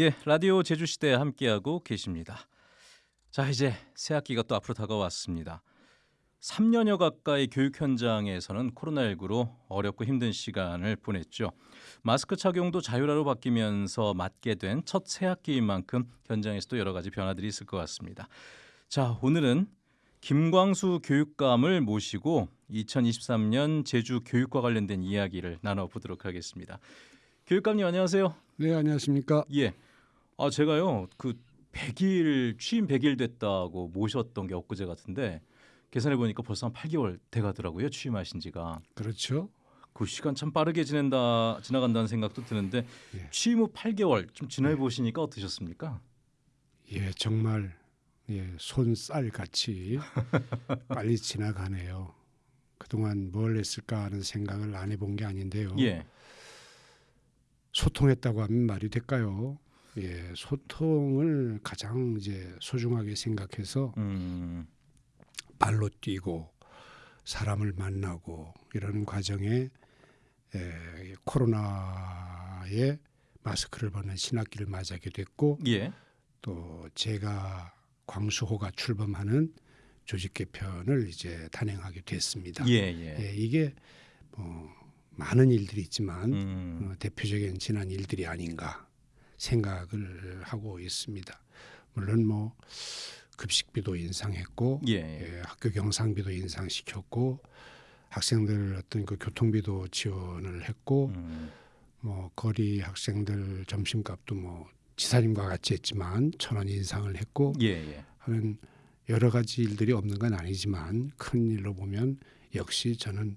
예, 라디오 제주시대 함께하고 계십니다. 자, 이제 새 학기가 또 앞으로 다가왔습니다. 3년여 가까이 교육 현장에서는 코로나19로 어렵고 힘든 시간을 보냈죠. 마스크 착용도 자율화로 바뀌면서 맞게 된 첫 새 학기인 만큼 현장에서도 여러 가지 변화들이 있을 것 같습니다. 자, 오늘은 김광수 교육감을 모시고 2023년 제주 교육과 관련된 이야기를 나눠보도록 하겠습니다. 교육감님 안녕하세요. 네, 안녕하십니까? 예. 아 제가요 그 100일 취임 100일 됐다고 모셨던 게 엊그제 같은데 계산해 보니까 벌써 한 8개월 돼 가더라고요 취임하신 지가. 그렇죠. 그 시간 참 빠르게 지낸다 지나간다는 생각도 드는데 예. 취임 후 8개월 좀 지나 보시니까 어떠셨습니까? 예, 정말 예, 손쌀 같이 빨리 지나가네요. 그동안 뭘 했을까 하는 생각을 안 해본 게 아닌데요. 예. 소통했다고 하면 말이 될까요? 예, 소통을 가장 이제 소중하게 생각해서 음. 발로 뛰고 사람을 만나고 이러는 과정에 에, 코로나에 마스크를 벗는 신학기를 맞이하게 됐고 예. 또 제가 광수호가 출범하는 조직 개편을 이제 단행하게 됐습니다. 예, 예. 예, 이게 뭐 많은 일들이 있지만 음. 어, 대표적인 지난 일들이 아닌가 생각을 하고 있습니다. 물론 뭐 급식비도 인상했고 예. 예. 예, 학교 경상비도 인상시켰고 학생들 어떤 그 교통비도 지원을 했고 음. 뭐 거리 학생들 점심값도 뭐 지사님과 같이 했지만 천 원 인상을 했고 예, 예. 하는 여러 가지 일들이 없는 건 아니지만 큰 일로 보면 역시 저는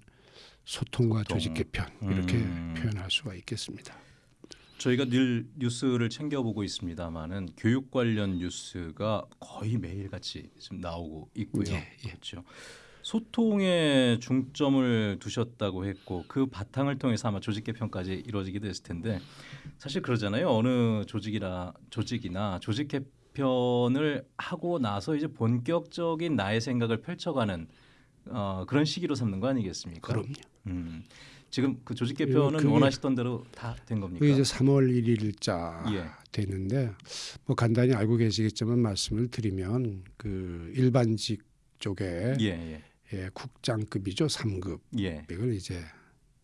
소통과 소통. 조직 개편 이렇게 음. 표현할 수가 있겠습니다. 저희가 늘 뉴스를 챙겨보고 있습니다만은 교육 관련 뉴스가 거의 매일 같이 지금 나오고 있고요. 예, 예. 그렇죠. 소통에 중점을 두셨다고 했고 그 바탕을 통해서 아마 조직 개편까지 이루어지게 됐을 텐데 사실 그러잖아요. 어느 조직이나 조직이나 조직 개편을 하고 나서 이제 본격적인 나의 생각을 펼쳐가는 어, 그런 시기로 삼는 거 아니겠습니까? 그럼요. 음. 지금 그 조직 개편은 그게- 원하시던 대로 다 된 겁니까? 이제 3월 1일자 예. 됐는데 뭐 간단히 알고 계시겠지만 말씀을 드리면 그 일반직 쪽에 예, 예, 예, 국장급이죠 3급 예. 이걸 이제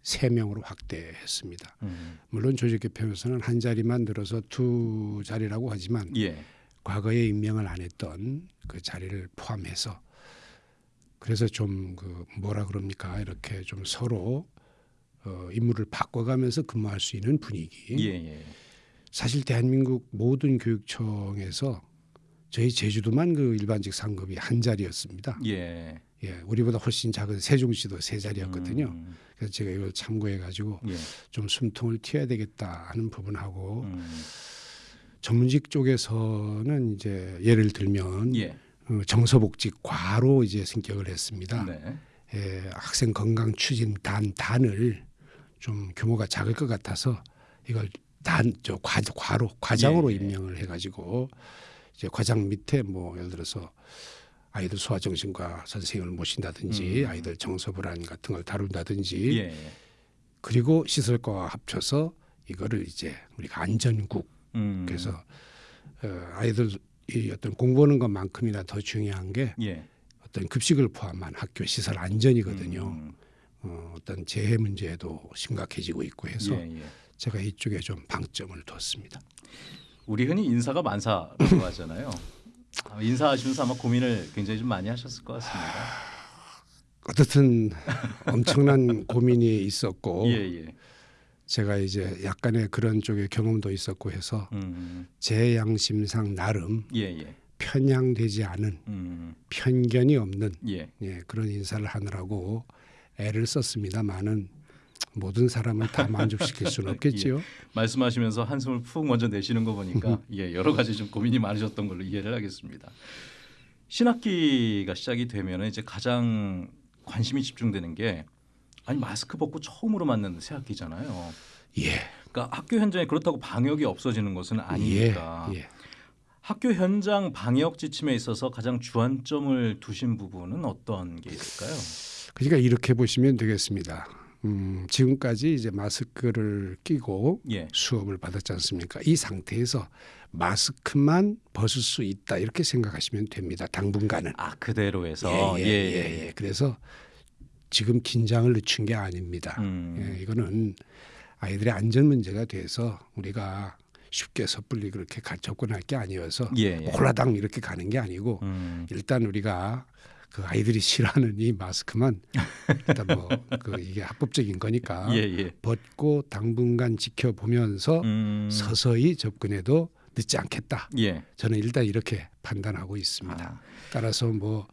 세 명으로 확대했습니다. 음. 물론 조직 개편에서는 한 자리만 늘어서 두 자리라고 하지만 예. 과거에 임명을 안 했던 그 자리를 포함해서 그래서 좀 그 뭐라 그럽니까 이렇게 좀 서로 어, 임무를 바꿔가면서 근무할 수 있는 분위기. 예, 예. 사실 대한민국 모든 교육청에서 저희 제주도만 그 일반직 상급이 한 자리였습니다. 예. 예, 우리보다 훨씬 작은 세종시도 세 자리였거든요. 음. 그래서 제가 이걸 참고해 가지고 예. 좀 숨통을 튀어야 되겠다 하는 부분하고 음. 전문직 쪽에서는 이제 예를 들면 예. 어, 정서복직 과로 이제 승격을 했습니다. 네. 예, 학생 건강 추진 단 단을 좀 규모가 작을 것 같아서 이걸 단저 과로 과장으로 예, 예. 임명을 해가지고 이제 과장 밑에 뭐 예를 들어서 아이들 소아정신과 선생님을 모신다든지 음. 아이들 정서 불안 같은 걸 다룬다든지 예. 예. 그리고 시설과와 합쳐서 이거를 이제 우리가 안전국 음. 그래서 어, 아이들 이 어떤 공부하는 것만큼이나 더 중요한 게 예. 어떤 급식을 포함한 학교 시설 안전이거든요. 음. 어, 어떤 재해 문제도 심각해지고 있고 해서 예, 예. 제가 이쪽에 좀 방점을 뒀습니다. 우리 흔히 인사가 만사라고 하잖아요. 아, 인사하시면서 아마 고민을 굉장히 좀 많이 하셨을 것 같습니다. 어떻든 엄청난 고민이 있었고 예, 예. 제가 이제 약간의 그런 쪽의 경험도 있었고 해서 음. 제 양심상 나름 예, 예. 편향되지 않은 음. 편견이 없는 예. 예, 그런 인사를 하느라고 애를 썼습니다만은 모든 사람을 다 만족시킬 수는 없겠지요. 말씀하시면서 한숨을 푹 먼저 내쉬는 거 보니까 예, 여러 가지 좀 고민이 많으셨던 걸로 이해를 하겠습니다. 신학기가 시작이 되면 이제 가장 관심이 집중되는 게 아니 마스크 벗고 처음으로 맞는 새 학기잖아요. 예, 그러니까 학교 현장에 그렇다고 방역이 없어지는 것은 아니니까 예, 예. 학교 현장 방역 지침에 있어서 가장 주안점을 두신 부분은 어떤 게 있을까요? 그러니까 이렇게 보시면 되겠습니다. 음, 지금까지 이제 마스크를 끼고 예. 수업을 받았지 않습니까? 이 상태에서 마스크만 벗을 수 있다 이렇게 생각하시면 됩니다. 당분간은. 아 그대로에서 예, 예, 예, 예. 그래서 지금 긴장을 늦춘 게 아닙니다. 음. 예, 이거는 아이들의 안전 문제가 돼서 우리가 쉽게 섣불리 그렇게 가- 접근할 게 아니어서 예, 예. 홀라당 이렇게 가는 게 아니고 음. 일단 우리가 그 아이들이 싫어하는 이 마스크만 일단 뭐 그 이게 합법적인 거니까 예, 예. 벗고 당분간 지켜보면서 음. 서서히 접근해도 늦지 않겠다. 예. 저는 일단 이렇게 판단하고 있습니다. 아. 따라서 뭐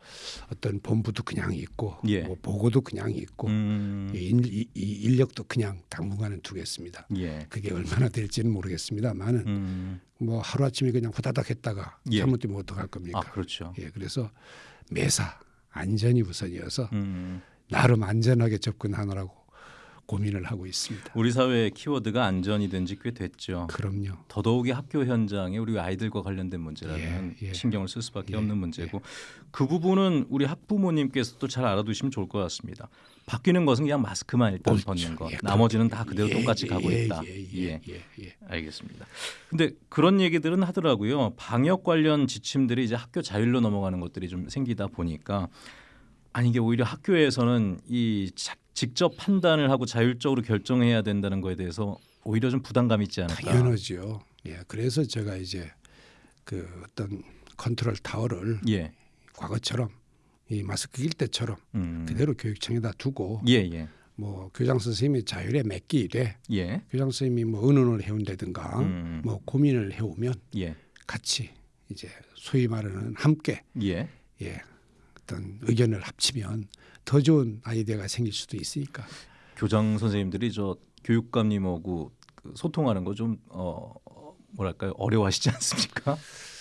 어떤 본부도 그냥 있고 예. 뭐 보고도 그냥 있고 음. 이, 이 인력도 그냥 당분간은 두겠습니다. 예. 그게 얼마나 될지는 모르겠습니다만은 음. 뭐 하루 아침에 그냥 후다닥 했다가 예. 잘못되면 어떡할 겁니까? 아 그렇죠. 예, 그래서 매사 안전이 우선이어서 음. 나름 안전하게 접근하느라고 고민을 하고 있습니다. 우리 사회의 키워드가 안전이 된지꽤 됐죠. 그럼요. 더더욱이 학교 현장에 우리 아이들과 관련된 문제라면 예, 예. 신경을 쓸 수밖에 예, 없는 문제고 그 부분은 우리 학부모님께서도 잘 알아두시면 좋을 것 같습니다. 바뀌는 것은 그냥 마스크만 일단 옳죠. 벗는 것, 예, 나머지는 다 그대로 예, 똑같이 예, 가고 예, 있다. 예, 예, 예, 예. 알겠습니다. 근데 그런 얘기들은 하더라고요. 방역 관련 지침들이 이제 학교 자율로 넘어가는 것들이 좀 생기다 보니까 아니 이게 오히려 학교에서는 이 자- 직접 판단을 하고 자율적으로 결정해야 된다는 거에 대해서 오히려 좀 부담감이 있지 않을까. 당연하죠. 예, 그래서 제가 이제 그 어떤 컨트롤 타워를 예. 과거처럼 이 마스크 낄 때처럼 음. 그대로 교육청에다 두고 예, 예. 뭐 교장 선생님이 자율에 맡기되 예. 교장 선생님이 뭐 의논을 해온다든가 음. 뭐 고민을 해오면 예. 같이 이제 소위 말하는 함께 예. 예 어떤 의견을 합치면 더 좋은 아이디어가 생길 수도 있으니까 교장 선생님들이 저 교육감님하고 그 소통하는 거 좀 어, 뭐랄까요 어려워하시지 않습니까?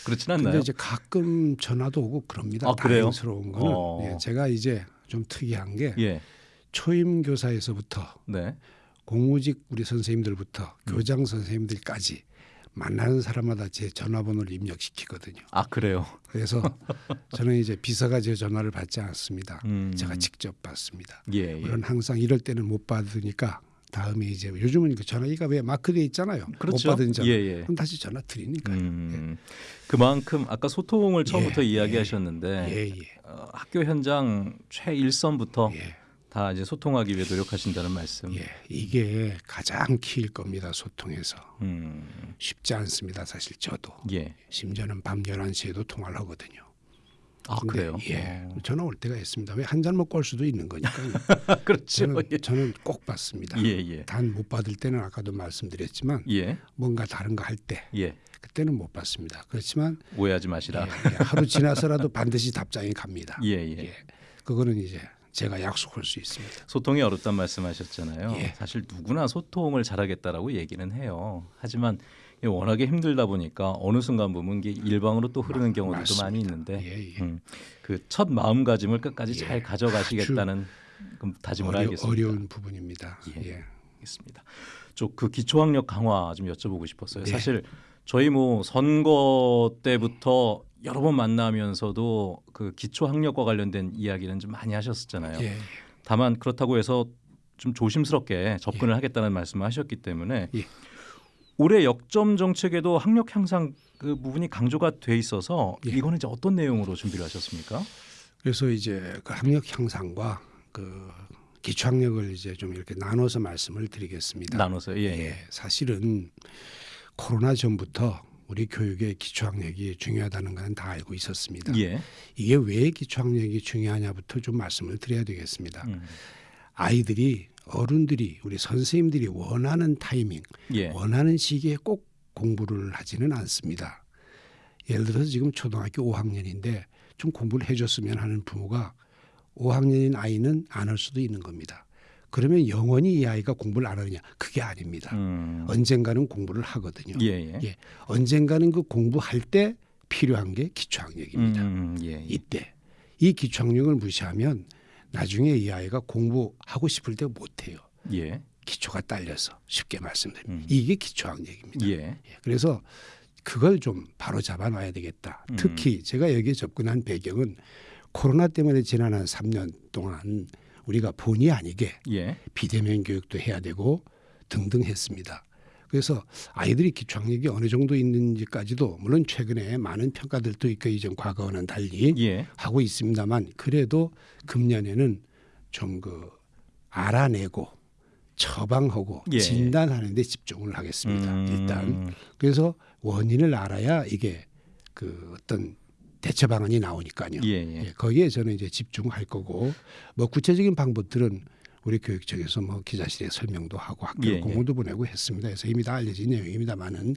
그렇진 않나요? 근데 이제 가끔 전화도 오고 그럽니다. 아? 다행스러운 거는 어. 예, 제가 이제 좀 특이한 게 예, 초임 교사에서부터 네, 공무직 우리 선생님들부터 음. 교장 선생님들까지 만나는 사람마다 제 전화번호를 입력시키거든요. 아 그래요. 그래서 저는 이제 비서가 제 전화를 받지 않습니다. 음. 제가 직접 받습니다. 예, 예. 물론 항상 이럴 때는 못 받으니까 다음에 이제 요즘은 그 전화기가 왜 마크돼 있잖아요. 그렇죠. 못 받은 전화. 예, 예. 그럼 다시 전화 드리니까요. 음, 그만큼 아까 소통을 처음부터 예, 이야기하셨는데 예, 예. 어, 학교 현장 최일선부터 예. 다 이제 소통하기 위해 노력하신다는 말씀. 예, 이게 가장 키일 겁니다. 소통에서 음, 쉽지 않습니다. 사실 저도 예. 심지어는 밤 11시에도 통화를 하거든요. 아 그래요. 예. 어. 전화 올 때가 있습니다. 왜 한 잔 먹고 올 수도 있는 거니까요. 그렇죠. 저는 예. 저는 꼭 받습니다. 예, 예. 단 못 받을 때는 아까도 말씀드렸지만 예, 뭔가 다른 거 할 때 예. 그때는 못 받습니다. 그렇지만 오해하지 예, 마시라. 예, 하루 지나서라도 반드시 답장이 갑니다. 예, 예. 예. 그거는 이제 제가 약속할 수 있습니다. 소통이 어렵단 말씀하셨잖아요. 예. 사실 누구나 소통을 잘하겠다라고 얘기는 해요. 하지만 워낙에 힘들다 보니까 어느 순간 보면 이게 일방으로 또 흐르는 경우들도 맞습니다. 많이 있는데 예, 예. 음, 그첫 마음가짐을 끝까지 예. 잘 가져가시겠다는 그 다짐을 어려, 알겠습니다. 어려운 부분입니다. 예. 예. 알겠습니다. 좀그 기초학력 강화 좀 여쭤보고 싶었어요. 네. 사실 저희 뭐 선거 때부터 여러 번 만나면서도 그 기초학력과 관련된 이야기는 좀 많이 하셨었잖아요. 예. 다만 그렇다고 해서 좀 조심스럽게 접근을 하겠다는 말씀을 하셨기 때문에 예. 올해 역점 정책에도 학력 향상 그 부분이 강조가 돼 있어서 예. 이거는 이제 어떤 내용으로 준비를 하셨습니까? 그래서 이제 그 학력 향상과 그 기초학력을 이제 좀 이렇게 나눠서 말씀을 드리겠습니다. 나눠서 예, 예. 예, 사실은 코로나 전부터 우리 교육의 기초학력이 중요하다는 건 다 알고 있었습니다. 예. 이게 왜 기초학력이 중요하냐부터 좀 말씀을 드려야 되겠습니다. 음. 아이들이 어른들이 우리 선생님들이 원하는 타이밍, 예. 원하는 시기에 꼭 공부를 하지는 않습니다. 예를 들어서 지금 초등학교 5학년인데 좀 공부를 해줬으면 하는 부모가 5학년인 아이는 안 할 수도 있는 겁니다. 그러면 영원히 이 아이가 공부를 안 하느냐? 그게 아닙니다. 음. 언젠가는 공부를 하거든요. 예, 예. 예. 언젠가는 그 공부할 때 필요한 게 기초학력입니다. 음, 예, 예. 이때 이 기초학력을 무시하면 나중에 이 아이가 공부하고 싶을 때 못해요. 예. 기초가 딸려서 쉽게 말씀드리면 음. 이게 기초학력입니다. 예. 예, 그래서 그걸 좀 바로 잡아놔야 되겠다. 음. 특히 제가 여기에 접근한 배경은 코로나 때문에 지난 한 3년 동안 우리가 본의 아니게 예. 비대면 교육도 해야 되고 등등 했습니다. 그래서 아이들이 기초학력이 어느 정도 있는지까지도 물론 최근에 많은 평가들도 있고 이전 과거와는 달리 예. 하고 있습니다만 그래도 금년에는 좀 그 알아내고 처방하고 예. 진단하는 데 집중을 하겠습니다. 음. 일단 그래서 원인을 알아야 이게 그 어떤 대처 방안이 나오니까요. 예, 예. 예, 거기에 저는 이제 집중할 거고 뭐 구체적인 방법들은 우리 교육청에서 뭐 기자실에 설명도 하고 학교 예, 예. 공문도 보내고 했습니다. 그래서 이미 다 알려진 내용입니다만은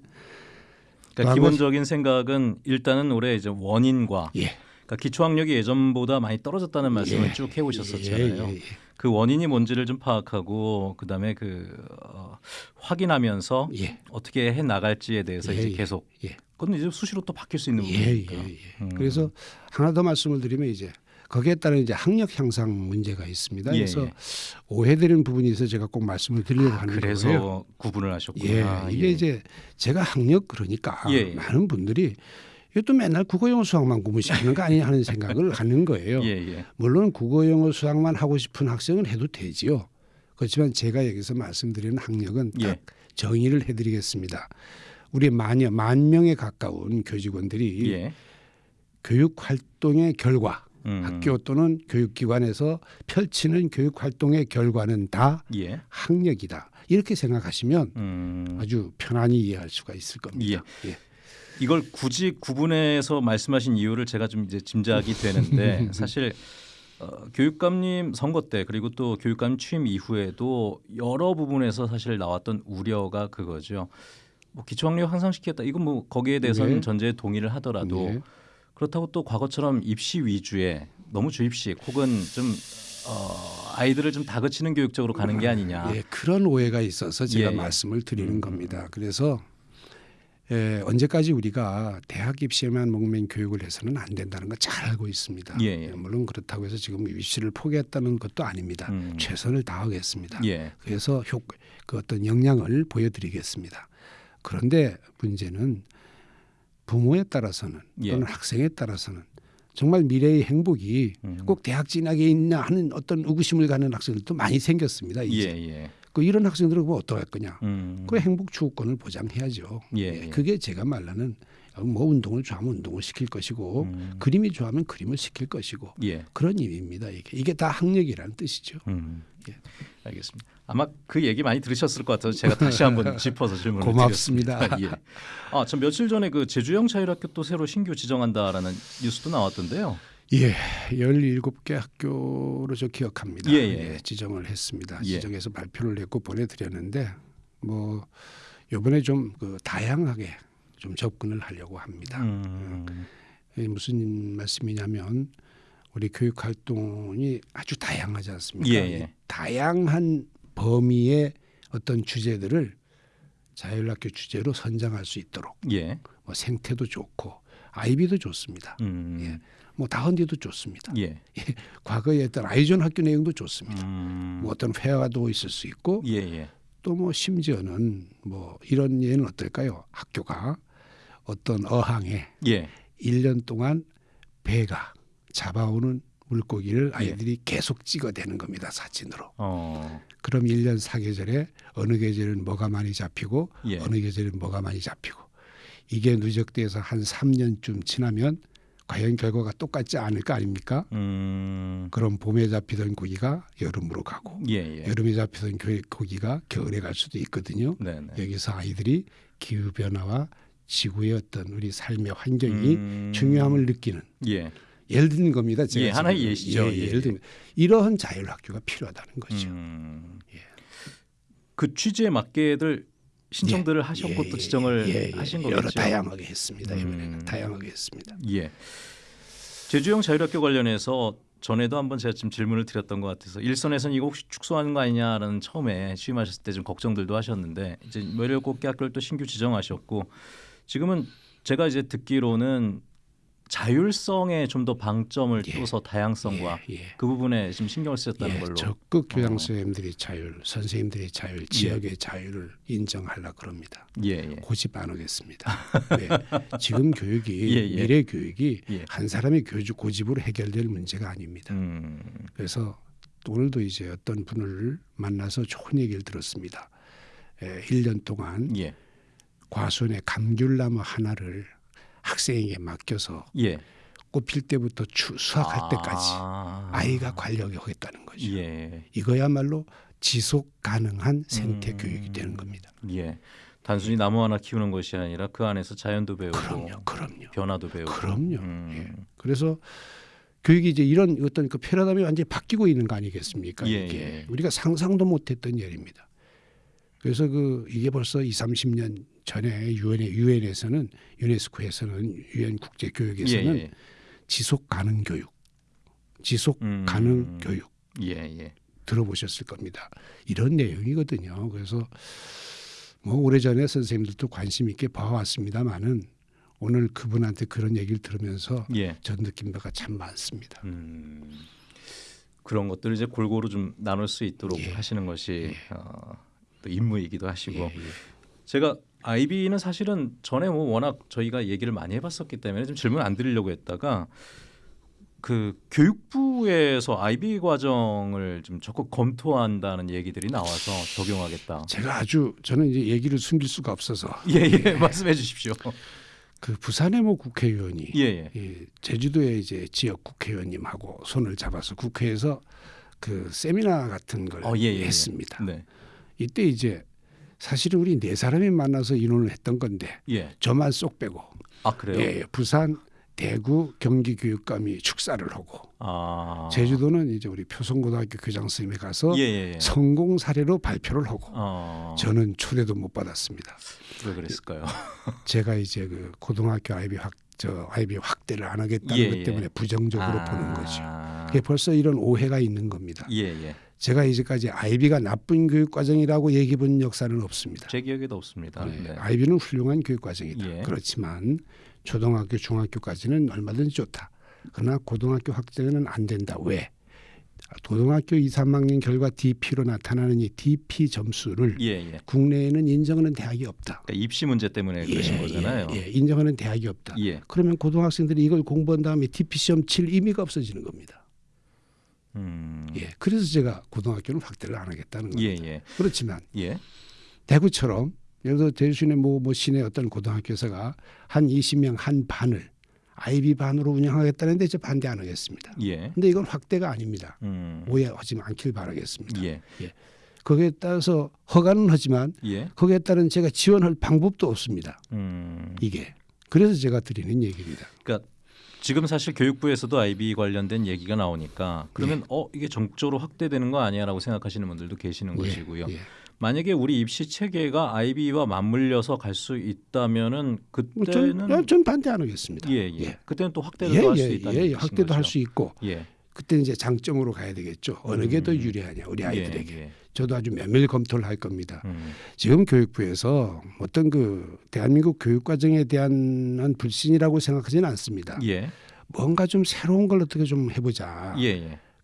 그러니까 기본적인 생각은 일단은 올해 이제 원인과 예. 그러니까 기초학력이 예전보다 많이 떨어졌다는 말씀을 예. 쭉 해오셨었잖아요. 예, 예, 예. 그 원인이 뭔지를 좀 파악하고 그다음에 그 어, 확인하면서 예. 어떻게 해 나갈지에 대해서 예, 이제 예. 계속 예. 그건 이제 수시로 또 바뀔 수 있는 예, 예, 부분이니까. 예. 음. 그래서 하나 더 말씀을 드리면 이제 거기에 따른 이제 학력 향상 문제가 있습니다. 예, 그래서 예. 오해되는 부분이 있어 서 제가 꼭 말씀을 드리려고 하는 그래서 거예요. 구분을 예, 하셨구나. 이게 이제 제가 학력 그러니까 예, 예. 많은 분들이 또 맨날 국어 영어 수학만 공부시키는 거 아니냐 하는 생각을 하는 거예요. 예, 예. 물론 국어 영어 수학만 하고 싶은 학생은 해도 되지요. 그렇지만 제가 여기서 말씀드리는 학력은 딱 예. 정의를 해드리겠습니다. 우리 만여 만 명에 가까운 교직원들이 예. 교육 활동의 결과, 음. 학교 또는 교육기관에서 펼치는 교육 활동의 결과는 다 예. 학력이다. 이렇게 생각하시면 음. 아주 편안히 이해할 수가 있을 겁니다. 예. 이걸 굳이 구분해서 말씀하신 이유를 제가 좀 이제 짐작이 되는데 사실 어, 교육감님 선거 때 그리고 또 교육감 취임 이후에도 여러 부분에서 사실 나왔던 우려가 그거죠. 뭐 기초학력 향상시켰다. 이건 뭐 거기에 대해서는 네. 전제에 동의를 하더라도 네. 그렇다고 또 과거처럼 입시 위주의 너무 주입식 혹은 좀 어, 아이들을 좀 다그치는 교육적으로 가는 게 아니냐. 예, 그런 오해가 있어서 제가 예, 예. 말씀을 드리는 음, 겁니다. 그래서 예, 언제까지 우리가 대학 입시에만 목맨 교육을 해서는 안 된다는 거잘 알고 있습니다. 예, 예. 물론 그렇다고 해서 지금 입시를 포기했다는 것도 아닙니다. 음. 최선을 다하겠습니다. 예. 그래서 효, 그 어떤 역량을 보여드리겠습니다. 그런데 문제는 부모에 따라서는 예. 또는 학생에 따라서는 정말 미래의 행복이 음. 꼭 대학 진학에 있나 하는 어떤 의구심을 갖는 학생들도 많이 생겼습니다. 예, 이제 예. 그 이런 학생들은 그럼 어떡할 거냐? 음. 그 행복 추구권을 보장해야죠. 예, 예. 그게 제가 말하는 뭐 운동을 좋아하면 운동을 시킬 것이고 음. 그림이 좋아하면 그림을 시킬 것이고 예. 그런 의미입니다. 이게 이게 다 학력이라는 뜻이죠. 음. 예. 알겠습니다. 아마 그 얘기 많이 들으셨을 것 같아서 제가 다시 한번 짚어서 질문을 고맙습니다. 드렸습니다. 예. 아, 전 며칠 전에 그 제주형 자율학교 또 새로 신규 지정한다라는 뉴스도 나왔던데요. 예, 17개 학교로 저 기억합니다. 예, 예. 지정을 했습니다. 예. 지정해서 발표를 했고 보내드렸는데 뭐 이번에 좀 그 다양하게 좀 접근을 하려고 합니다. 음. 이게 무슨 말씀이냐면 우리 교육 활동이 아주 다양하지 않습니까? 예, 예. 이 다양한 범위의 어떤 주제들을 자율학교 주제로 선정할 수 있도록 예. 뭐 생태도 좋고 아이비도 좋습니다. 음. 예. 뭐 다은디도 좋습니다. 예. 과거에 했던 아이존 학교 내용도 좋습니다. 음. 뭐 어떤 회화도 있을 수 있고 예, 예. 또뭐 심지어는 뭐 이런 예는 어떨까요? 학교가 어떤 어항에 예. 1년 동안 배가 잡아오는 물고기를 예. 아이들이 계속 찍어대는 겁니다 사진으로. 어. 그럼 1년 사계절에 어느 계절은 뭐가 많이 잡히고 예. 어느 계절은 뭐가 많이 잡히고 이게 누적돼서 한 3년쯤 지나면 과연 결과가 똑같지 않을 거 아닙니까? 음. 그럼 봄에 잡히던 고기가 여름으로 가고 예, 예. 여름에 잡히던 교- 고기가 겨울에 갈 수도 있거든요. 네, 네. 여기서 아이들이 기후 변화와 지구의 어떤 우리 삶의 환경이 음. 중요함을 느끼는 예. 예를 드는 겁니다. 제가 예, 하나의. 예시죠. 예, 예, 예를 들면 이러한 자율학교가 필요하다는 거죠. 음. 예. 그 취지에 맞게들 신청들을 하셨고 예, 또 지정을 예, 예. 하신 여러 거겠죠. 다양하게 했습니다. 음. 이번에는 다양하게 했습니다. 예. 제주형 자율학교 관련해서 전에도 한번 제가 지금 질문을 드렸던 것 같아서 일선에서는 이거 혹시 축소하는 거 아니냐라는 처음에 취임하셨을 때 좀 걱정들도 하셨는데 이제 17개 학교를 또 신규 지정하셨고 지금은 제가 이제 듣기로는 자율성에 좀 더 방점을 예. 둬서 다양성과 예, 예. 그 부분에 지금 신경을 쓰셨다는 예, 걸로. 적극 교장 어. 선생님들이 자율, 선생님들이 자율, 지역의 자율을 인정하려 그럽니다. 예, 예. 고집 안 하겠습니다. 네. 지금 교육이 예, 예. 미래 교육이 예. 한 사람의 교주 고집으로 해결될 문제가 아닙니다. 음. 그래서 오늘도 이제 어떤 분을 만나서 좋은 얘기를 들었습니다. 에, 1년 동안 예. 과수원의 감귤나무 하나를 학생에게 맡겨서 예. 꽃필 때부터 추, 수확할 아. 때까지 아이가 관리하게 하겠다는 거죠. 예. 이거야말로 지속 가능한 생태 음. 교육이 되는 겁니다. 예. 단순히 나무 하나 키우는 것이 아니라 그 안에서 자연도 배우고 그럼요, 그럼요. 변화도 배우고. 그럼요. 음. 예. 그래서 교육이 이제 이런 어떤 그 패러다임이 완전히 바뀌고 있는 거 아니겠습니까? 예, 이게 예. 우리가 상상도 못했던 일입니다. 그래서 그 이게 벌써 2, 30년 전에 유엔에 유엔에서는 유네스코에서는 유엔 국제 예, 교육에서는 예. 지속 가능 교육, 지속 음. 가능 교육 예, 예. 들어보셨을 겁니다. 이런 내용이거든요. 그래서 뭐 오래전에 선생님들도 관심 있게 봐왔습니다만은 오늘 그분한테 그런 얘기를 들으면서 예. 전 느낀 바가 참 많습니다. 음. 그런 것들을 이제 골고루 좀 나눌 수 있도록 예. 하시는 것이 어, 또 임무이기도 하시고 예, 예. 제가 아이비는 사실은 전에 뭐 워낙 저희가 얘기를 많이 해봤었기 때문에 좀 질문 안 드리려고 했다가 그 교육부에서 아이비 과정을 좀 적극 검토한다는 얘기들이 나와서 적용하겠다. 제가 아주 저는 이제 얘기를 숨길 수가 없어서 예예 말씀해 주십시오. 그 부산의 뭐 국회의원이 예예 이 제주도의 이제 지역 국회의원님하고 손을 잡아서 국회에서 그 세미나 같은 걸 어, 예, 예, 예. 했습니다. 네. 이때 이제 사실은 우리 네 사람이 만나서 의논을 했던 건데 예. 저만 쏙 빼고 아 그래요? 예, 부산, 대구, 경기 교육감이 축사를 하고 아 제주도는 이제 우리 표성고등학교 교장 선생님이 가서 예예. 예. 성공 사례로 발표를 하고 어. 저는 초대도 못 받았습니다. 왜 그랬을까요? 제가 이제 그 고등학교 아이비 확 저 아이비 확대를 안 하겠다는 예, 것 예. 때문에 부정적으로 아. 보는 거죠. 그게 벌써 이런 오해가 있는 겁니다. 예예. 제가 이제까지 아이비가 나쁜 교육 과정이라고 얘기해 본 역사는 없습니다. 제 기억에도 없습니다. 네, 네. 아이비는 훌륭한 교육 과정이다. 예. 그렇지만 초등학교, 중학교까지는 얼마든지 좋다. 그러나 고등학교 확대는 안 된다. 왜? 고등학교 2, 3학년 결과 DP로 나타나는 이 DP 점수를 예 예. 국내에는 인정하는 대학이 없다. 그러니까 입시 문제 때문에 그러신 거잖아요. 예, 예, 인정하는 대학이 없다. 예. 그러면 고등학생들이 이걸 공부한 다음에 DP 시험 칠 의미가 없어지는 겁니다. 음. 예, 그래서 제가 고등학교는 확대를 안 하겠다는 예, 겁니다. 예. 그렇지만 예. 대구처럼 예를 들어 대신에 뭐, 뭐 시내 어떤 고등학교에서가 한 20명 한 반을 아이비 반으로 운영하겠다는데 저 반대 안 하겠습니다. 예. 근데 이건 확대가 아닙니다. 음. 오해하지 않길 바라겠습니다. 예. 거기에 따라서 허가는 하지만 예. 거기에 따른 제가 지원할 방법도 없습니다. 음. 이게 그래서 제가 드리는 얘기입니다. 그러니까 지금 사실 교육부에서도 아이비 관련된 얘기가 나오니까 그러면 어 이게 정적으로 확대되는 거 아니야라고 생각하시는 분들도 계시는 것이고요. 예, 예. 만약에 우리 입시 체계가 아이비와 맞물려서 갈 수 있다면은 뭐 전, 그때는 전 반대 안 하겠습니다. 예, 예. 예. 그때는 또 확대도 예, 할수 예, 있다는 예, 얘기신 확대도 할. 수 있고 예. 그때 이제 장점으로 가야 되겠죠. 어느 게더 음. 유리하냐 우리 아이들에게. 예, 예. 저도 아주 면밀 검토를 할 겁니다. 음. 지금 교육부에서 어떤 그 대한민국 교육 과정에 대한 한 불신이라고 생각하지는 않습니다. 예. 뭔가 좀 새로운 걸 어떻게 좀 해보자.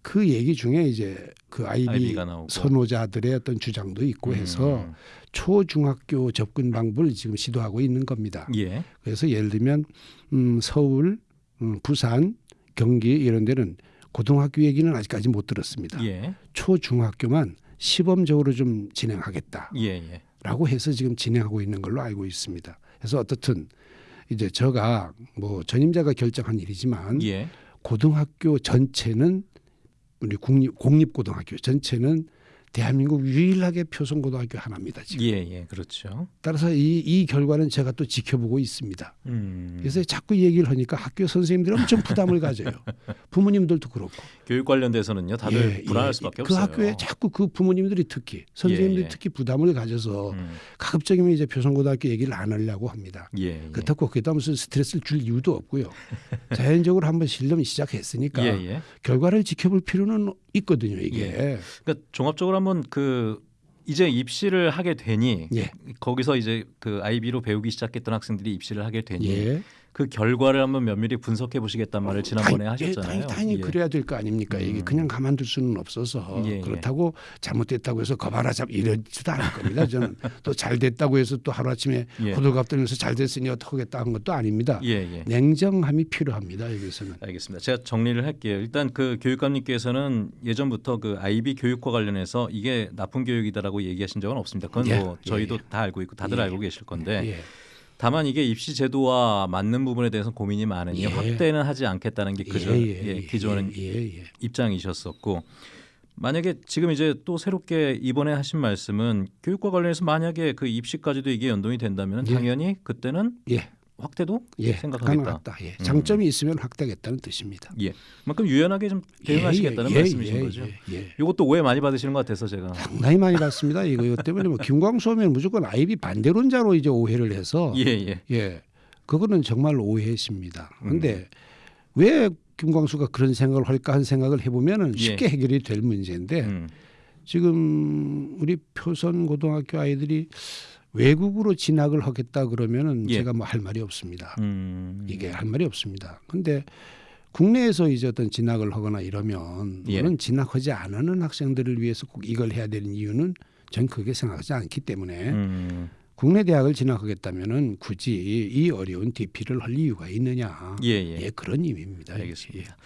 그 얘기 중에 이제 그 아이비. 선호자들의 어떤 주장도 있고 해서 음. 초중학교 접근 방법을 지금 시도하고 있는 겁니다. 예. 그래서 예를 들면 음, 서울, 음, 부산, 경기 이런 데는 고등학교 얘기는 아직까지 못 들었습니다. 예. 초중학교만 시범적으로 좀 진행하겠다. 예, 예. 라고 해서 지금 진행하고 있는 걸로 알고 있습니다. 그래서 어떻든 이제 제가 뭐 전임자가 결정한 일이지만 예. 고등학교 전체는 우리 국립 공립고등학교 전체는 대한민국 유일하게 표성고등학교 하나입니다. 지금. 예, 예. 그렇죠. 따라서 이, 이 결과는 제가 또 지켜보고 있습니다. 음. 그래서 자꾸 얘기를 하니까 학교 선생님들이 엄청 부담을 가져요. 부모님들도 그렇고. 교육 관련돼서는요. 다들 예, 불안할 예. 수밖에 그 없어요. 학교에 자꾸 그 부모님들이 특히 선생님들이 예, 예. 특히 부담을 가져서 음. 가급적이면 이제 표성고등학교 얘기를 안 하려고 합니다. 예. 예. 그렇다고 거기다 무슨 스트레스를 줄 이유도 없고요. 자연적으로 한번 실험이 시작했으니까 예, 예. 결과를 지켜볼 필요는 있거든요. 이게 그러니까 종합적으로 한 번그 이제 입시를 하게 되니 예. 거기서 이제 그 아이비로 배우기 시작했던 학생들이 입시를 하게 되니 예. 그 결과를 한번 면밀히 분석해 보시겠단 말을 지난번에 당연- 하셨잖아요. 예, 당연히, 당연히 예. 그래야 될 거 아닙니까? 이게 음. 그냥 가만둘 수는 없어서 예, 예. 그렇다고 잘못됐다고 해서 거봐라 잡 이러지도 않을 겁니다. 저는 또 잘 됐다고 해서 또 하루 아침에 예. 호들갑 떨면서 잘 됐으니 어떡하겠다 한 것도 아닙니다. 예, 예. 냉정함이 필요합니다. 여기서는. 알겠습니다. 제가 정리를 할게요. 일단 그 교육감님께서는 예전부터 그 아이비 교육과 관련해서 이게 나쁜 교육이다라고 얘기하신 적은 없습니다. 그건 예, 뭐 예, 저희도 예. 다 알고 있고 다들 예. 알고 계실 건데 예. 다만 이게 입시 제도와 맞는 부분에 대해서 고민이 많으니 예. 확대는 하지 않겠다는 게 그저 예, 기존 예, 예, 예. 입장이셨었고 만약에 지금 이제 또 새롭게 이번에 하신 말씀은 교육과 관련해서 만약에 그 입시까지도 이게 연동이 된다면 예. 당연히 그때는 예. 확대도 예, 생각하겠다. 가능하다. 예. 음. 장점이 있으면 확대하겠다는 뜻입니다. 예, 그만큼 유연하게 좀 대응하시겠다는 예, 예, 말씀이신 예, 거죠. 예, 예. 이것도 오해 많이 받으시는 것 같아서 제가 상당히 많이 받습니다. 이거 이것 때문에 뭐 김광수 하면 무조건 아이비 반대론자로 이제 오해를 해서 예, 예, 예, 그거는 정말 오해십니다. 음. 근데 왜 김광수가 그런 생각을 할까 한 생각을 해보면은 예. 쉽게 해결이 될 문제인데 음, 지금 우리 표선 고등학교 아이들이 외국으로 진학을 하겠다 그러면은 예. 제가 뭐 할 말이 없습니다. 음, 이게 할 말이 없습니다. 근데 국내에서 이제 어떤 진학을 하거나 이러면 예. 물론 진학하지 않는 학생들을 위해서 꼭 이걸 해야 되는 이유는 전 그게 생각하지 않기 때문에 음, 국내 대학을 진학하겠다면은 굳이 이 어려운 DP를 할 이유가 있느냐? 예, 예, 예, 그런 의미입니다. 알겠습니다.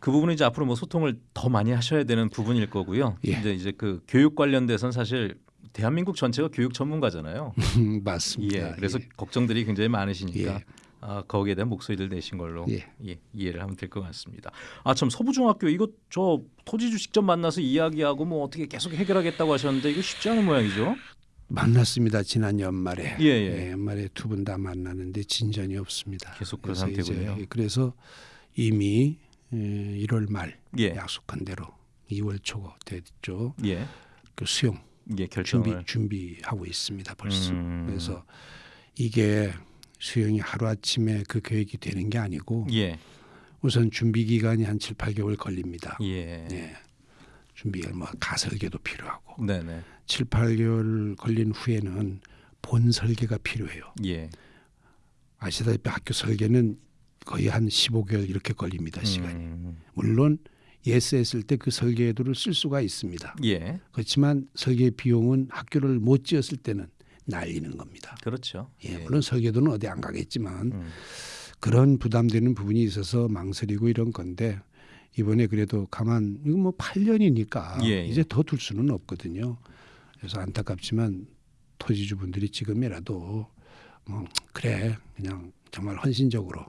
그 부분은 이제 앞으로 뭐 소통을 더 많이 하셔야 되는 부분일 거고요. 예. 이제 이제 그 교육 관련돼서는 사실 대한민국 전체가 교육 전문가잖아요. 예. 맞습니다. 예, 그래서 예. 걱정들이 굉장히 많으시니까 예. 아, 거기에 대한 목소리를 내신 걸로 예. 예, 이해를 하면 될 것 같습니다. 아 참 서부중학교 이거 저 토지주 직접 만나서 이야기하고 뭐 어떻게 계속 해결하겠다고 하셨는데 이거 쉽지 않은 모양이죠? 만났습니다. 지난 연말에 예, 예. 연말에 두 분 다 만나는데 진전이 없습니다. 계속 그 상태군요. 그래서 이미 에, 1월 말 예, 약속한 대로 2월 초 됐죠. 예, 그 수용 예 준비 결정을 준비하고 있습니다. 벌써 음. 그래서 이게 수용이 하루 아침에 그 계획이 되는 게 아니고 예, 우선 준비 기간이 한 7, 8개월 걸립니다. 예, 예. 준비가 뭐 가설계도 필요하고 네, 네, 7, 8개월 걸린 후에는 본 설계가 필요해요. 예, 아시다시피 학교 설계는 거의 한 15개월 이렇게 걸립니다. 시간이. 음, 물론 yes 했을 때 그 설계도를 쓸 수가 있습니다. 예, 그렇지만 설계 비용은 학교를 못 지었을 때는 날리는 겁니다. 그렇죠. 예, 물론 설계도는 어디 안 가겠지만 음, 그런 부담되는 부분이 있어서 망설이고 이런 건데 이번에 그래도 가만 이거 뭐 8년이니까 예, 예. 이제 더 둘 수는 없거든요. 그래서 안타깝지만 토지주분들이 지금이라도 뭐 그래 그냥 정말 헌신적으로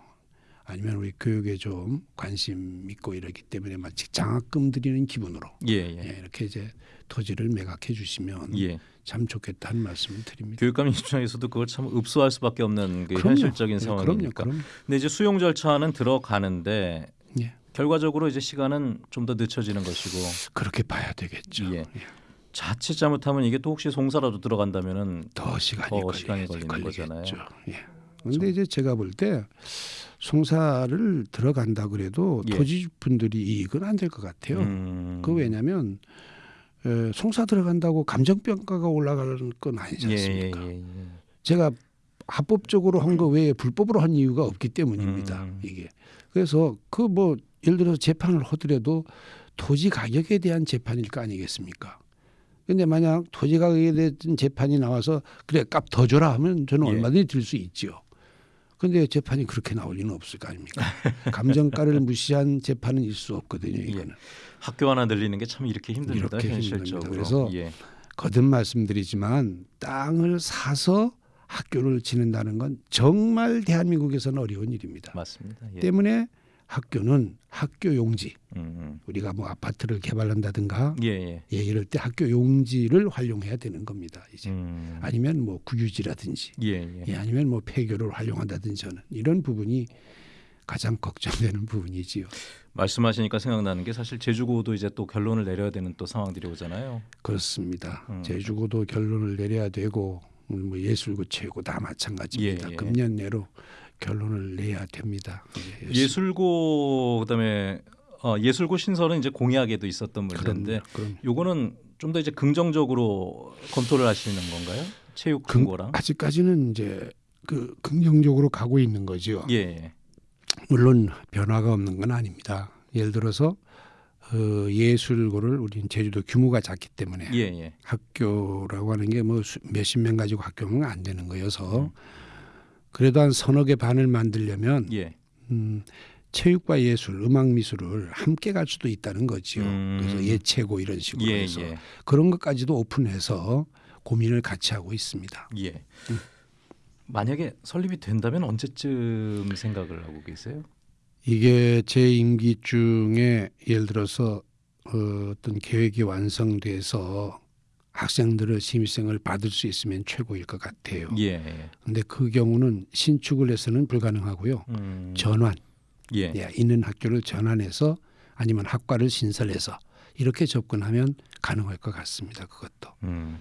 아니면 우리 교육에 좀 관심 있고 이러기 때문에 마치 장학금 드리는 기분으로 예, 예, 예, 이렇게 이제 토지를 매각해 주시면 예. 참 좋겠다는 말씀을 드립니다. 교육감 입장에서도 그걸 참 읍소할 수밖에 없는 그 그럼요. 현실적인 예, 상황이니까. 그럼요, 그럼요. 근데 이제 수용 절차는 들어가는데 예. 결과적으로 이제 시간은 좀 더 늦춰지는 것이고 그렇게 봐야 되겠죠. 예. 예. 자칫 잘못하면 이게 또 혹시 송사라도 들어간다면은 더 시간이 더 걸리, 시간이 걸리는 걸리겠죠. 거잖아요. 예. 근데 이제 제가 볼 때 송사를 들어간다 그래도 예. 토지 분들이 이익은 안 될 것 같아요. 음, 그 왜냐하면 에, 송사 들어간다고 감정평가가 올라가는 건 아니지 예, 예, 않습니까? 예, 예. 제가 합법적으로 한 거 외에 불법으로 한 이유가 없기 때문입니다. 음. 이게 그래서 그 뭐 예를 들어서 재판을 하더라도 토지 가격에 대한 재판일 거 아니겠습니까? 근데 만약 토지 가격에 대한 재판이 나와서 그래 값 더 줘라 하면 저는 예. 얼마든지 들 수 있지요. 근데 재판이 그렇게 나올 리는 없을 거 아닙니까? 감정가를 무시한 재판은 있을 수 없거든요. 이거는 학교 하나 늘리는 게 참 이렇게 힘듭니다. 이렇게 현실적으로. 힘듭니다. 그래서 예. 거듭 말씀드리지만 땅을 사서 학교를 지는다는 건 정말 대한민국에서는 어려운 일입니다. 맞습니다. 예. 때문에 학교는 학교 용지 음, 우리가 뭐 아파트를 개발한다든가 음. 예, 예. 예, 이럴 때 학교 용지를 활용해야 되는 겁니다. 이제 음, 아니면 뭐 국유지라든지 예, 예. 예, 아니면 뭐 폐교를 활용한다든지 저는 이런 부분이 가장 걱정되는 부분이지요. 말씀하시니까 생각나는 게 사실 제주고도 이제 또 결론을 내려야 되는 또 상황들이 오잖아요. 그렇습니다. 음. 제주고도 결론을 내려야 되고 뭐 예술고 체육고 다 마찬가지입니다. 예, 예. 금년 내로 결론을 내야 됩니다. 열심히. 예술고 그다음에 어, 예술고 신설은 이제 공약에도 있었던 문제인데 요거는 좀 더 이제 긍정적으로 검토를 하시는 건가요? 체육 긍- 금고랑 아직까지는 이제 그 긍정적으로 가고 있는 거죠. 예, 예. 물론 변화가 없는 건 아닙니다. 예를 들어서 어, 예술고를 우리는 제주도 규모가 작기 때문에 예, 예. 학교라고 하는 게 뭐 몇십 명 가지고 학교면 안 되는 거여서 음. 그래도 한 서너 개 반을 만들려면 예. 음, 체육과 예술, 음악 미술을 함께 갈 수도 있다는 거지요. 음. 그래서 예체고 이런 식으로 예, 해서 예. 그런 것까지도 오픈해서 고민을 같이 하고 있습니다. 예. 음. 만약에 설립이 된다면 언제쯤 생각을 하고 계세요? 이게 제 임기 중에 예를 들어서 어, 어떤 계획이 완성돼서 학생들의 심의생을 받을 수 있으면 최고일 것 같아요. 예. 예. 근데 그 경우는 신축을 해서는 불가능하고요. 음. 전환, 예. 예, 있는 학교를 전환해서 아니면 학과를 신설해서 이렇게 접근하면 가능할 것 같습니다. 그것도. 음.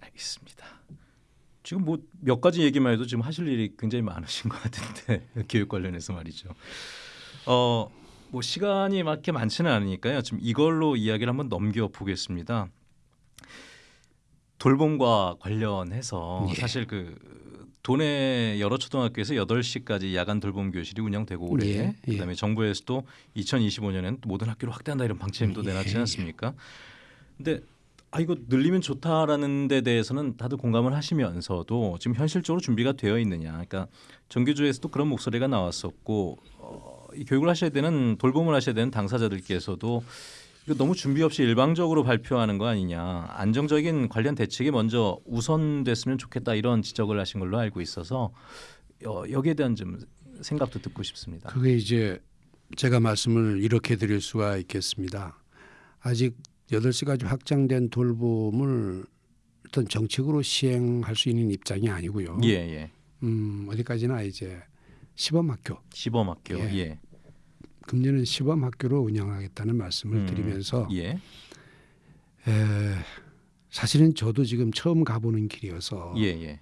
알겠습니다. 지금 뭐 몇 가지 얘기만 해도 지금 하실 일이 굉장히 많으신 것 같은데 교육 관련해서 말이죠. 어, 뭐 시간이 맞게 많지는 않으니까요. 지금 이걸로 이야기를 한번 넘겨 보겠습니다. 돌봄과 관련해서 예. 사실 그 도내 여러 초등학교에서 8시까지 야간 돌봄 교실이 운영되고 올해 예, 예. 그다음에 정부에서도 2025년에는 모든 학교를 확대한다 이런 방침도 예, 내놨지 예. 않습니까? 근데 아 이거 늘리면 좋다라는 데 대해서는 다들 공감을 하시면서도 지금 현실적으로 준비가 되어 있느냐. 그러니까 정규주에서도 그런 목소리가 나왔었고 어, 이 교육을 하셔야 되는 돌봄을 하셔야 되는 당사자들께서도 이거 너무 준비 없이 일방적으로 발표하는 거 아니냐. 안정적인 관련 대책이 먼저 우선됐으면 좋겠다 이런 지적을 하신 걸로 알고 있어서 어, 여기에 대한 좀 생각도 듣고 싶습니다. 그게 이제 제가 말씀을 이렇게 드릴 수가 있겠습니다. 아직 8시까지 확장된 돌봄을 어떤 정책으로 시행할 수 있는 입장이 아니고요. 예, 예. 음, 어디까지나 이제 시범학교, 시범학교. 예. 예. 금년은 시범 학교로 운영하겠다는 말씀을 음, 드리면서 예. 에, 사실은 저도 지금 처음 가보는 길이어서 예, 예.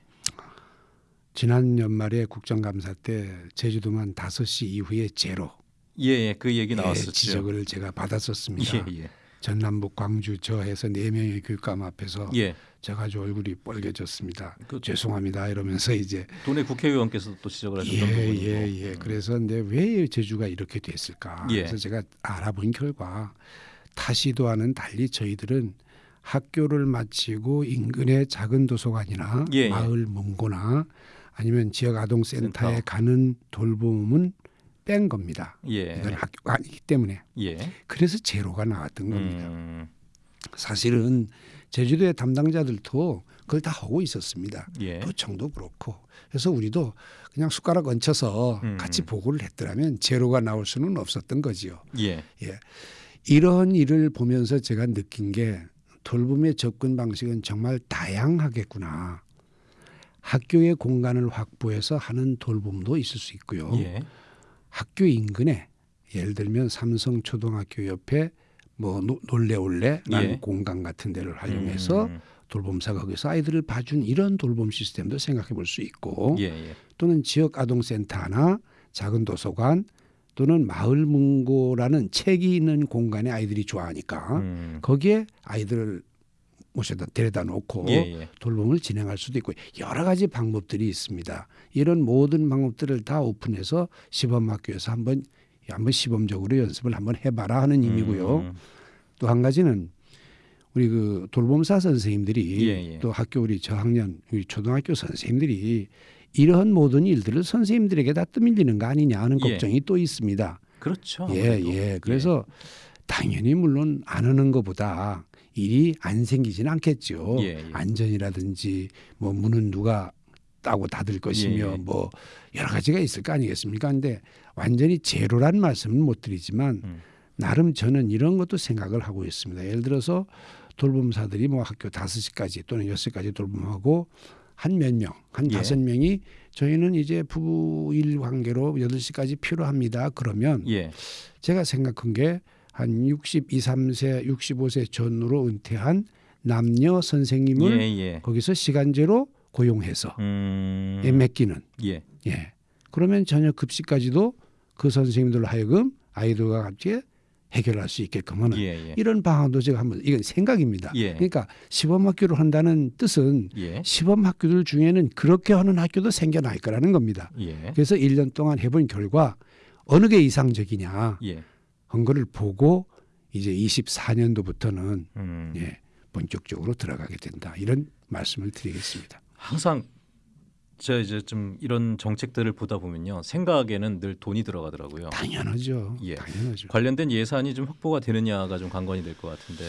지난 연말에 국정감사 때 제주도만 5시 이후에 제로 예, 예. 그 얘기 예, 나왔었죠. 지적을 제가 받았었습니다. 예, 예. 전남북 광주 저 해서 네 명의 교육감 앞에서 예. 제가 아주 얼굴이 빨개졌습니다. 그 죄송합니다 이러면서 이제 도내 국회의원께서도 또 지적을 하셨던 부분이고. 예예예 예, 그래서 근데 왜 제주가 이렇게 됐을까? 예. 그래서 제가 알아본 결과 타시도와는 달리 저희들은 학교를 마치고 인근의 작은 도서관이나 예, 예. 마을 문고나 아니면 지역 아동센터에 센터. 가는 돌봄은 뺀 겁니다. 예. 이건 학교가 아니기 때문에 예. 그래서 제로가 나왔던 겁니다. 음, 사실은 제주도의 담당자들도 그걸 다 하고 있었습니다. 예. 도청도 그렇고 그래서 우리도 그냥 숟가락 얹혀서 음. 같이 보고를 했더라면 제로가 나올 수는 없었던 거지요. 예. 예. 이런 일을 보면서 제가 느낀 게 돌봄의 접근 방식은 정말 다양하겠구나. 학교의 공간을 확보해서 하는 돌봄도 있을 수 있고요. 예. 학교 인근에 예를 들면 삼성 초등학교 옆에 뭐 노- 놀래올래라는 예. 공간 같은 데를 활용해서 음, 돌봄사가 거기서 아이들을 봐준 이런 돌봄 시스템도 생각해 볼 수 있고 예, 예. 또는 지역 아동센터나 작은 도서관 또는 마을 문고라는 책이 있는 공간에 아이들이 좋아하니까 음, 거기에 아이들을 모셔다 데려다 놓고 예, 예. 돌봄을 진행할 수도 있고 여러 가지 방법들이 있습니다. 이런 모든 방법들을 다 오픈해서 시범학교에서 한번 한번 시범적으로 연습을 한번 해봐라 하는 의미고요. 음, 또한 가지는 우리 그 돌봄사 선생님들이 예, 예. 또 학교 우리 저학년 우리 초등학교 선생님들이 이러한 모든 일들을 선생님들에게 다 떠밀리는 거 아니냐 하는 예. 걱정이 또 있습니다. 그렇죠. 예, 아무래도. 예. 그래서 당연히 물론 안 하는 것보다 일이 안 생기지는 않겠죠. 예, 예. 안전이라든지 뭐 문은 누가 따고 닫을 것이며 예, 예. 뭐 여러 가지가 있을 거 아니겠습니까? 근데 완전히 제로란 말씀은 못 드리지만 음. 나름 저는 이런 것도 생각을 하고 있습니다. 예를 들어서 돌봄사들이 뭐 학교 다섯 시까지 또는 여섯 시까지 돌봄하고 한 몇 명, 한 예. 다섯 명이 저희는 이제 부부 일 관계로 여덟 시까지 필요합니다. 그러면 예. 제가 생각한 게 한 62, 3세, 65세 전후로 은퇴한 남녀 선생님을 예, 예. 거기서 시간제로 고용해서 음, 예, 맡기는 예. 예. 그러면 저녁 급식까지도 그 선생님들 하여금 아이들과 같이 해결할 수 있게끔은 예, 예. 이런 방안도 제가 한번 이건 생각입니다. 예. 그러니까 시범 학교를 한다는 뜻은 예. 시범 학교들 중에는 그렇게 하는 학교도 생겨날 거라는 겁니다. 예. 그래서 1년 동안 해본 결과 어느 게 이상적이냐 예. 한 거를 보고 이제 24년도부터는 음. 예, 본격적으로 들어가게 된다. 이런 말씀을 드리겠습니다. 항상 제가 이제 좀 이런 정책들을 보다 보면요 생각에는 늘 돈이 들어가더라고요. 당연하죠. 예. 당연하죠. 관련된 예산이 좀 확보가 되느냐가 좀 관건이 될 것 같은데.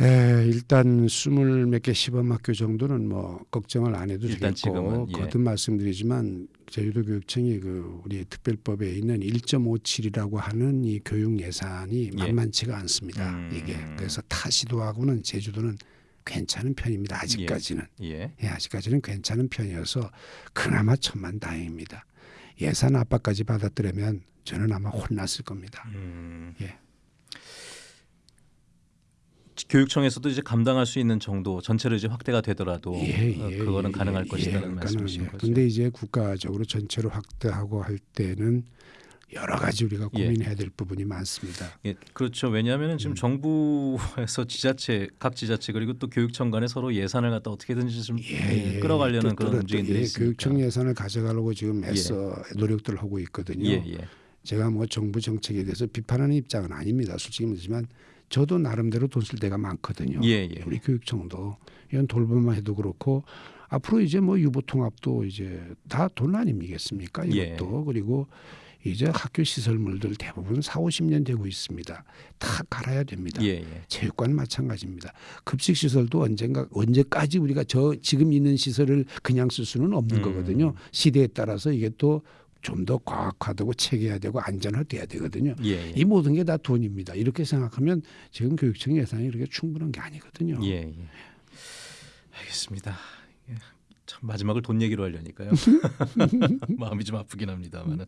에, 일단 스물 몇 개 시범 학교 정도는 뭐 걱정을 안 해도 되겠고 지금은, 예. 거듭 말씀드리지만 제주도 교육청이 그 우리 특별법에 있는 1.57이라고 하는 이 교육 예산이 예. 만만치가 않습니다. 음. 이게 그래서 타 시도하고는 제주도는 괜찮은 편입니다. 아직까지는 예. 예, 아직까지는 괜찮은 편이어서 그나마 천만 다행입니다. 예산 압박까지 받았더라면 저는 아마 혼났을 겁니다. 음. 예. 교육청에서도 이제 감당할 수 있는 정도 전체로 이제 확대가 되더라도 예, 어, 예, 그거는 예, 가능할 예, 것이다는 그러니까는, 말씀이신 예. 거죠. 근데 이제 국가적으로 전체로 확대하고 할 때는 여러 가지 우리가 예. 고민해야 될 부분이 많습니다. 예, 그렇죠. 왜냐하면 지금 음. 정부에서 지자체, 각 지자체 그리고 또 교육청 간에 서로 예산을 갖다 어떻게든지 좀 예, 끌어가려는 또 그런 끌어- 움직임들이 예, 있으니까. 교육청 예산을 가져가려고 지금 애써 노력들을 하고 있거든요. 예, 예. 제가 뭐 정부 정책에 대해서 비판하는 입장은 아닙니다. 솔직히 말하지만 저도 나름대로 돈쓸 데가 많거든요. 예, 예. 우리 교육청도 이런 돌봄만 해도 그렇고 앞으로 이제 뭐 유보 통합도 이제 다 돈 아니겠습니까? 예. 이것도 그리고 이제 학교 시설물들 대부분 4, 50년 되고 있습니다. 다 갈아야 됩니다. 예, 예. 체육관 마찬가지입니다. 급식 시설도 언젠가 언제까지 우리가 저 지금 있는 시설을 그냥 쓸 수는 없는 음. 거거든요. 시대에 따라서 이게 또 좀 더 과학화되고 체계화되고 안전화돼야 되거든요. 예, 예. 이 모든 게 다 돈입니다. 이렇게 생각하면 지금 교육청 예산이 이렇게 충분한 게 아니거든요. 예, 예. 알겠습니다. 예. 참 마지막을 돈 얘기로 하려니까요. 마음이 좀 아프긴 합니다만은.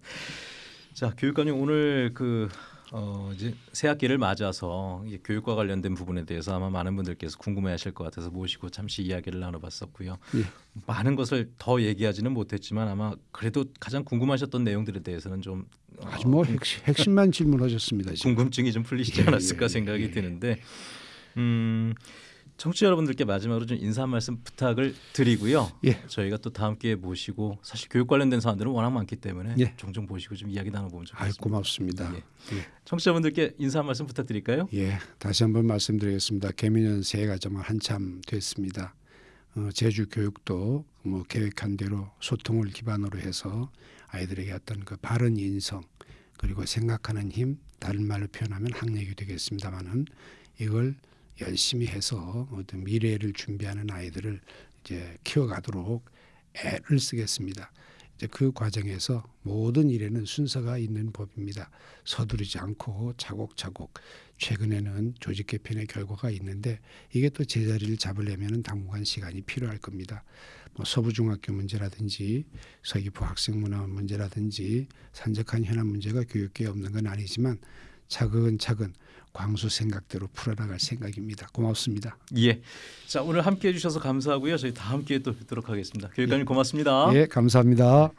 자, 교육감님 오늘 그 어, 이제 새 학기를 맞아서 교육과 관련된 부분에 대해서 아마 많은 분들께서 궁금해하실 것 같아서 모시고 잠시 이야기를 나눠봤었고요. 예. 많은 것을 더 얘기하지는 못했지만 아마 그래도 가장 궁금하셨던 내용들에 대해서는 좀 어, 아주 뭐 핵심, 핵심 만 질문하셨습니다. 지금. 궁금증이 좀 풀리시지 예, 않았을까 예, 예, 생각이 예. 드는데 음, 청취자 여러분들께 마지막으로 좀 인사 한 말씀 부탁을 드리고요. 예. 저희가 또 다음 기회에 모시고 사실 교육 관련된 사안들은 워낙 많기 때문에 예. 종종 모시고 좀 이야기 나눠보면 좋겠습니다. 고맙습니다. 예. 예. 청취자분들께 인사 한 말씀 부탁드릴까요? 예, 다시 한번 말씀드리겠습니다. 개미년 새해가 정말 한참 됐습니다. 어, 제주 교육도 뭐 계획한 대로 소통을 기반으로 해서 아이들에게 어떤 그 바른 인성 그리고 생각하는 힘 다른 말로 표현하면 학력이 되겠습니다만은 이걸 열심히 해서 어떤 미래를 준비하는 아이들을 이제 키워가도록 애를 쓰겠습니다. 이제 그 과정에서 모든 일에는 순서가 있는 법입니다. 서두르지 않고 차곡차곡 최근에는 조직 개편의 결과가 있는데 이게 또 제자리를 잡으려면 당분간 시간이 필요할 겁니다. 뭐 서부중학교 문제라든지 서귀포 학생 문화 문제라든지 산적한 현안 문제가 교육계에 없는 건 아니지만 차근차근 광수 생각대로 풀어나갈 생각입니다. 고맙습니다. 예. 자 오늘 함께해 주셔서 감사하고요. 저희 다음 기회에 또 뵙도록 하겠습니다. 교육감님 고맙습니다. 예, 감사합니다.